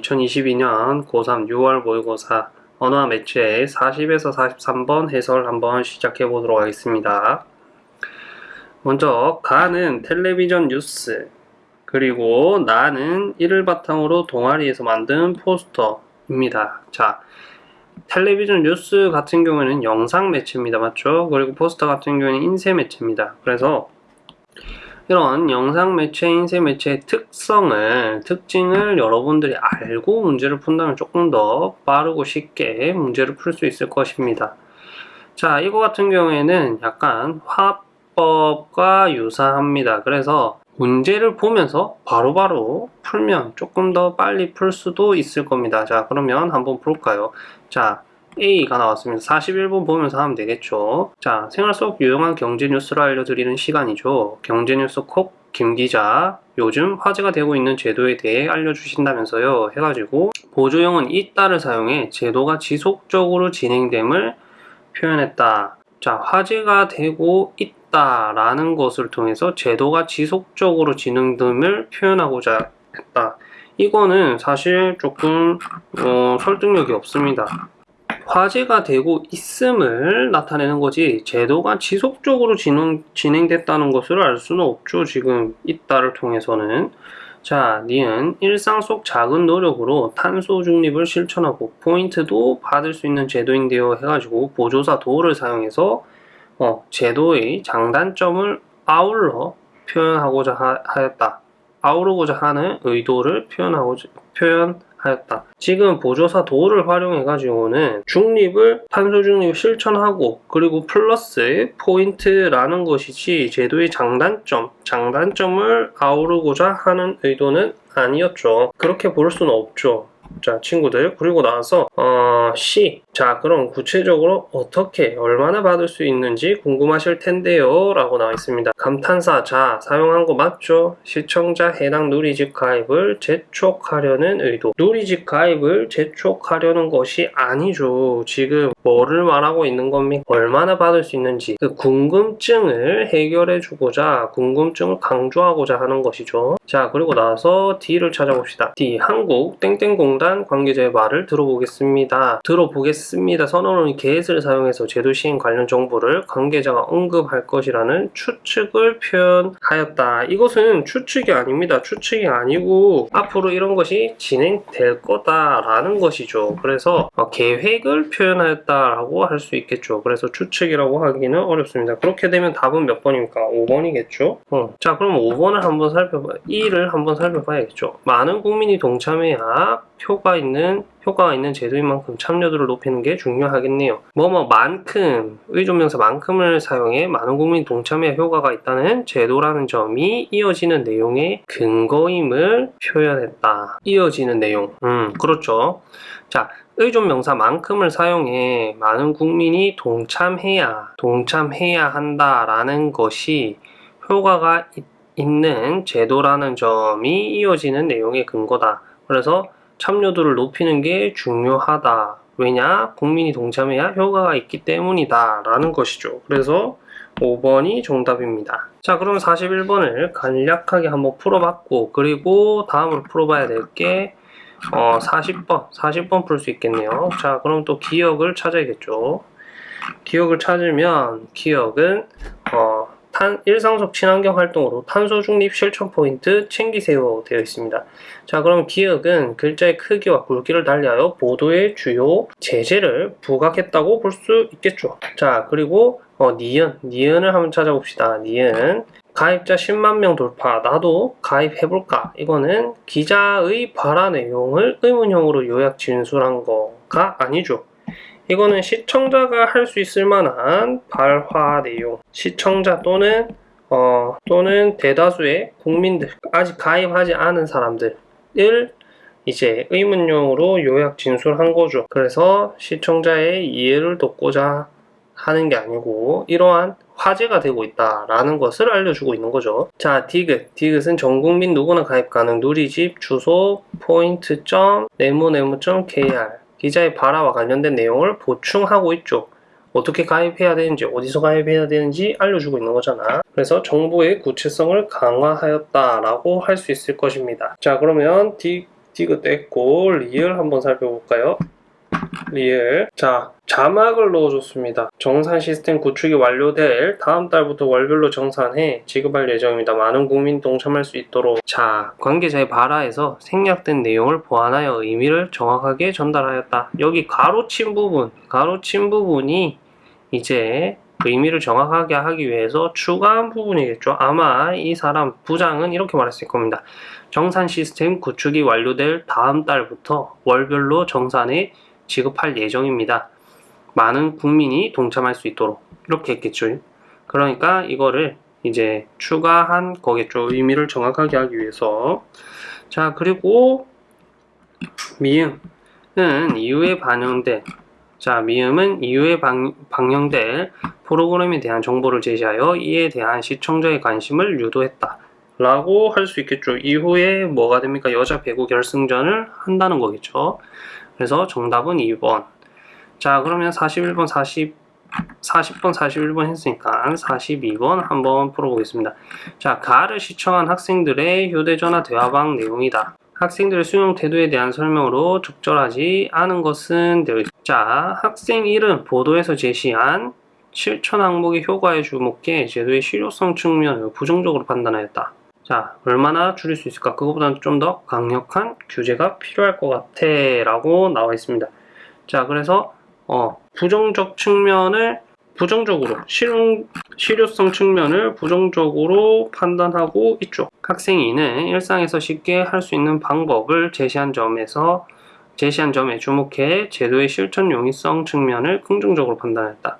2022년 고3 6월 모의고사 언어와 매체 40에서 43번 해설 한번 시작해 보도록 하겠습니다. 먼저 가는 텔레비전 뉴스 그리고 나는 이를 바탕으로 동아리에서 만든 포스터입니다. 자, 텔레비전 뉴스 같은 경우에는 영상 매체입니다. 맞죠? 그리고 포스터 같은 경우에는 인쇄 매체입니다. 그래서 이런 영상 매체, 인쇄 매체의 특성을, 특징을 여러분들이 알고 문제를 푼다면 조금 더 빠르고 쉽게 문제를 풀 수 있을 것입니다. 자, 이거 같은 경우에는 약간 화법과 유사합니다. 그래서 문제를 보면서 바로바로 바로 풀면 조금 더 빨리 풀 수도 있을 겁니다. 자, 그러면 한번 볼까요? 자, A가 나왔습니다. 지문 보면서 하면 되겠죠. 자, 생활 속 유용한 경제 뉴스를 알려드리는 시간이죠. 경제 뉴스 콕 김 기자 요즘 화제가 되고 있는 제도에 대해 알려주신다면서요. 해가지고 보조 용언 있다를 사용해 제도가 지속적으로 진행됨을 표현했다. 자, 화제가 되고 있다 라는 것을 통해서 제도가 지속적으로 진행됨을 표현하고자 했다. 이거는 사실 조금 어, 설득력이 없습니다. 화제가 되고 있음을 나타내는 거지 제도가 지속적으로 진행, 진행됐다는 것을 알 수는 없죠. 지금 이따를 통해서는 자, 니은 일상 속 작은 노력으로 탄소 중립을 실천하고 포인트도 받을 수 있는 제도인데요 해가지고 보조사 도를 사용해서 어, 제도의 장단점을 아울러 표현하고자 하, 하였다. 아우르고자 하는 의도를 표현하고자 표현 하였다. 지금 보조사 도를 활용해 가지고는 중립을 탄소 중립 실천하고 그리고 플러스 포인트라는 것이지 제도의 장단점, 장단점을 아우르고자 하는 의도는 아니었죠. 그렇게 볼 수는 없죠. 자 친구들 그리고 나서 어, C 자 그럼 구체적으로 어떻게 얼마나 받을 수 있는지 궁금하실 텐데요 라고 나와 있습니다. 감탄사 자 사용한 거 맞죠? 시청자 해당 누리집 가입을 재촉하려는 의도. 누리집 가입을 재촉하려는 것이 아니죠. 지금 뭐를 말하고 있는 겁니까? 얼마나 받을 수 있는지. 그 궁금증을 해결해 주고자 궁금증을 강조하고자 하는 것이죠. 자 그리고 나서 D를 찾아봅시다. D 한국 땡땡공단 관계자의 말을 들어보겠습니다 들어보겠습니다 선언은 게et을 사용해서 제도 시행 관련 정보를 관계자가 언급할 것이라는 추측을 표현하였다 이것은 추측이 아닙니다 추측이 아니고 앞으로 이런 것이 진행될 거다라는 것이죠 그래서 어, 계획을 표현하였다 있다라고 할 수 있겠죠. 그래서 추측이라고 하기는 어렵습니다. 그렇게 되면 답은 몇 번입니까? 5번이겠죠? 어. 자, 그럼 5번을 한번 살펴봐, 2를 한번 살펴봐야겠죠. 많은 국민이 동참해야 효과 있는 효과가 있는 제도인 만큼 참여도를 높이는 게 중요하겠네요. 뭐뭐만큼 의존명사만큼을 사용해 많은 국민 동참에 효과가 있다는 제도라는 점이 이어지는 내용의 근거임을 표현했다. 이어지는 내용. 음, 그렇죠. 자, 의존명사만큼을 사용해 많은 국민이 동참해야 동참해야 한다라는 것이 효과가 있는 제도라는 점이 이어지는 내용의 근거다. 그래서 참여도를 높이는 게 중요하다. 왜냐? 국민이 동참해야 효과가 있기 때문이다. 라는 것이죠. 그래서 5번이 정답입니다. 자, 그럼 41번을 간략하게 한번 풀어봤고, 그리고 다음으로 풀어봐야 될 게, 어, 40번, 40번 풀 수 있겠네요. 자, 그럼 또 기억을 찾아야겠죠. 기억을 찾으면, 기억은, 어, 탄, 일상 속 친환경 활동으로 탄소 중립 실천 포인트 챙기세요 되어 있습니다. 자 그럼 기억은 글자의 크기와 굵기를 달리하여 보도의 주요 제재를 부각했다고 볼 수 있겠죠. 자 그리고 어, 니은, 니은을 한번 찾아봅시다. 니은 가입자 10만 명 돌파 나도 가입해볼까 이거는 기자의 발화 내용을 의문형으로 요약 진술한 거가 아니죠. 이거는 시청자가 할 수 있을 만한 발화 내용 시청자 또는 어, 또는 대다수의 국민들 아직 가입하지 않은 사람들을 이제 의문용으로 요약 진술한 거죠 그래서 시청자의 이해를 돕고자 하는 게 아니고 이러한 화제가 되고 있다라는 것을 알려주고 있는 거죠. 자, 디귿. 디귿은 전 국민 누구나 가입 가능 누리집 주소 포인트 점 네모네모 점 kr 기자의 발화와 관련된 내용을 보충하고 있죠. 어떻게 가입해야 되는지 어디서 가입해야 되는지 알려주고 있는 거잖아 그래서 정보의 구체성을 강화하였다 라고 할 수 있을 것입니다 자 그러면 D 디귿 됐고 리을 한번 살펴볼까요? 리을 자 자막을 넣어줬습니다. 정산 시스템 구축이 완료될 다음 달부터 월별로 정산해 지급할 예정입니다. 많은 국민 동참할 수 있도록 자 관계자의 발화에서 생략된 내용을 보완하여 의미를 정확하게 전달하였다. 여기 가로친 부분 가로친 부분이 이제 의미를 정확하게 하기 위해서 추가한 부분이겠죠. 아마 이 사람 부장은 이렇게 말했을 겁니다. 정산 시스템 구축이 완료될 다음 달부터 월별로 정산에 지급할 예정입니다. 많은 국민이 동참할 수 있도록 이렇게 했겠죠. 그러니까 이거를 이제 추가한 거겠죠. 의미를 정확하게 하기 위해서. 자, 그리고 미음은 이후에 반영된 자, 미음은 이후에 방, 방영될 프로그램에 대한 정보를 제시하여 이에 대한 시청자의 관심을 유도했다. 라고 할 수 있겠죠. 이후에 뭐가 됩니까? 여자 배구 결승전을 한다는 거겠죠. 그래서 정답은 2번. 자, 그러면 41번, 40, 40번, 41번 했으니까 42번 한번 풀어보겠습니다. 자, 가를 시청한 학생들의 휴대전화 대화방 내용이다. 학생들의 수용 태도에 대한 설명으로 적절하지 않은 것은. 자, 학생 1은 보도에서 제시한 실천 항목의 효과에 주목해 제도의 실효성 측면을 부정적으로 판단하였다. 자, 얼마나 줄일 수 있을까? 그것보다는 좀 더 강력한 규제가 필요할 것 같아 라고 나와 있습니다. 자, 그래서 어, 부정적 측면을 부정적으로 실용, 실효성 측면을 부정적으로 판단하고 있죠. 학생 2는 일상에서 쉽게 할 수 있는 방법을 제시한 점에서 제시한 점에 주목해 제도의 실천 용이성 측면을 긍정적으로 판단했다.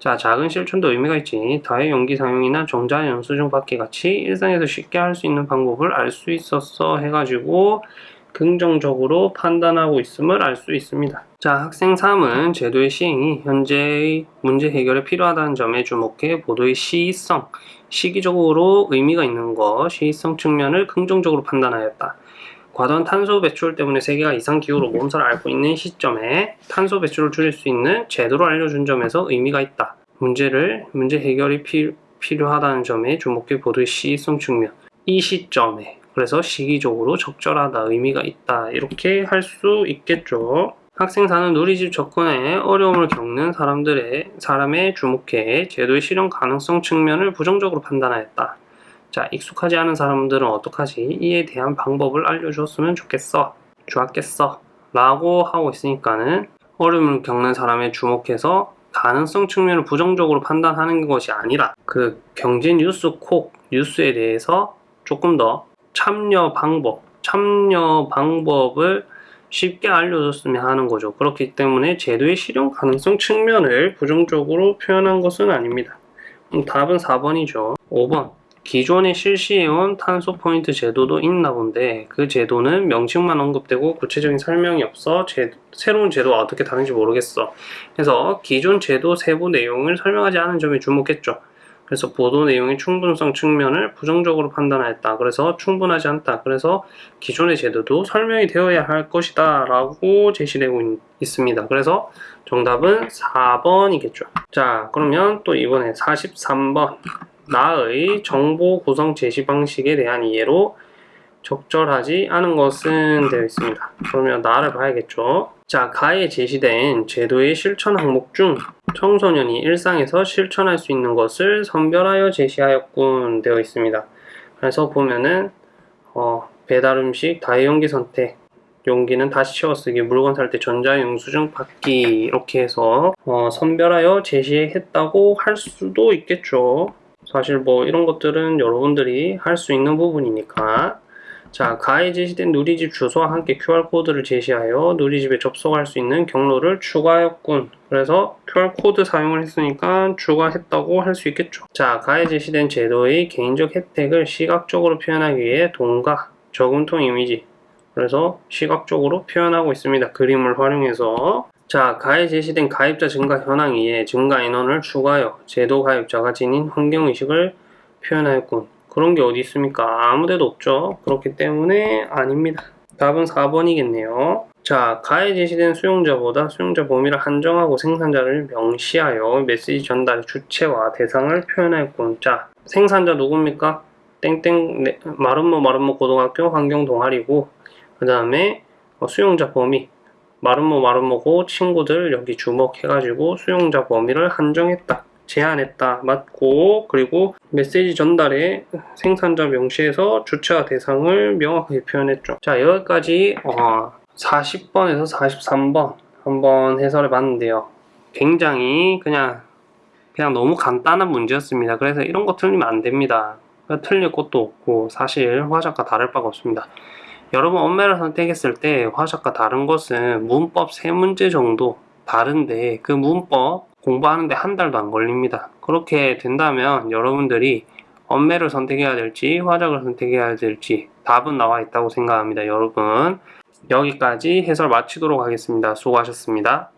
자, 작은 실천도 의미가 있지. 다의 용기 사용이나 정자 연수증 받기 같이 일상에서 쉽게 할 수 있는 방법을 알 수 있었어 해가지고 긍정적으로 판단하고 있음을 알 수 있습니다. 자, 학생 3은 제도의 시행이 현재의 문제 해결에 필요하다는 점에 주목해 보도의 시의성, 시기적으로 의미가 있는 것, 시의성 측면을 긍정적으로 판단하였다. 과도한 탄소 배출 때문에 세계가 이상기후로 몸살을 앓고 있는 시점에 탄소 배출을 줄일 수 있는 제도를 알려준 점에서 의미가 있다. 문제를, 문제 해결이 피, 필요하다는 점에 주목해 보도의 시의성 측면. 이 시점에, 그래서 시기적으로 적절하다, 의미가 있다. 이렇게 할 수 있겠죠. 학생 사는 누리집 접근에 어려움을 겪는 사람들의, 사람에 주목해 제도의 실현 가능성 측면을 부정적으로 판단하였다. 자, 익숙하지 않은 사람들은 어떡하지? 이에 대한 방법을 알려주었으면 좋겠어. 좋았겠어. 라고 하고 있으니까는 어려움을 겪는 사람에 주목해서 가능성 측면을 부정적으로 판단하는 것이 아니라 그 경제 뉴스 콕 뉴스에 대해서 조금 더 참여 방법, 참여 방법을 쉽게 알려줬으면 하는 거죠. 그렇기 때문에 제도의 실현 가능성 측면을 부정적으로 표현한 것은 아닙니다. 답은 4번이죠. 5번. 기존에 실시해온 탄소 포인트 제도도 있나 본데 그 제도는 명칭만 언급되고 구체적인 설명이 없어 제, 새로운 제도가 어떻게 다른지 모르겠어. 그래서 기존 제도 세부 내용을 설명하지 않은 점에 주목했죠. 그래서 보도 내용의 충분성 측면을 부정적으로 판단하였다. 그래서 충분하지 않다. 그래서 기존의 제도도 설명이 되어야 할 것이다. 라고 제시되고 있, 습니다 그래서 정답은 4번이겠죠. 자, 그러면 또 이번에 43번. 나의 정보 구성 제시 방식에 대한 이해로 적절하지 않은 것은 되어 있습니다. 그러면 나를 봐야겠죠. 자, 가에 제시된 제도의 실천 항목 중 청소년이 일상에서 실천할 수 있는 것을 선별하여 제시하였군 되어 있습니다. 그래서 보면은 어, 배달 음식 다이용기 선택 용기는 다시 채워쓰기 물건 살 때 전자영수증 받기 이렇게 해서 어, 선별하여 제시했다고 할 수도 있겠죠. 사실 뭐 이런 것들은 여러분들이 할 수 있는 부분이니까. 자 가에 제시된 누리집 주소와 함께 QR코드를 제시하여 누리집에 접속할 수 있는 경로를 추가했군. 그래서 QR코드 사용을 했으니까 추가했다고 할 수 있겠죠. 자 가에 제시된 제도의 개인적 혜택을 시각적으로 표현하기 위해 동가 저금통 이미지. 그래서 시각적으로 표현하고 있습니다. 그림을 활용해서 자, 가에 제시된 가입자 증가 현황 위에 증가 인원을 추가하여 제도 가입자가 지닌 환경의식을 표현하였군. 그런 게 어디 있습니까? 아무데도 없죠. 그렇기 때문에 아닙니다. 답은 4번이겠네요. 자, 가에 제시된 수용자보다 수용자 범위를 한정하고 생산자를 명시하여 메시지 전달의 주체와 대상을 표현하였군. 자, 생산자 누굽니까? 땡땡 네, 마름모 마름모 고등학교 환경 동아리고 그 다음에 어, 수용자 범위 마름모 마름모고 친구들 여기 주목해가지고 수용자 범위를 한정했다 제한했다 맞고 그리고 메시지 전달에 생산자 명시해서 주체와 대상을 명확하게 표현했죠. 자 여기까지 어, 40번에서 43번 한번 해설해 봤는데요. 굉장히 그냥 그냥 너무 간단한 문제였습니다. 그래서 이런 거 틀리면 안 됩니다. 틀릴 것도 없고 사실 화작과 다를 바가 없습니다 여러분 엄매를 선택했을 때 화작과 다른 것은 문법 세 문제 정도 다른데 그 문법 공부하는데 한 달도 안 걸립니다. 그렇게 된다면 여러분들이 엄매를 선택해야 될지 화작을 선택해야 될지 답은 나와 있다고 생각합니다. 여러분 여기까지 해설 마치도록 하겠습니다. 수고하셨습니다.